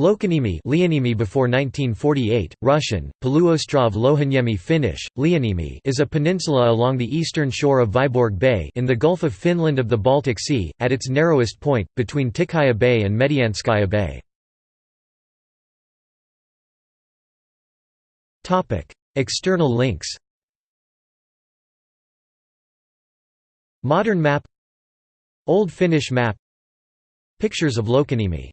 Lokanimi Leonimi before 1948, Russian, Poluostrov Lohanyemi Finnish, Leonimi is a peninsula along the eastern shore of Vyborg Bay in the Gulf of Finland of the Baltic Sea, at its narrowest point, between Tikhaya Bay and Medianskaya Bay. External links. Modern map. Old Finnish map. Pictures of Lokanimi.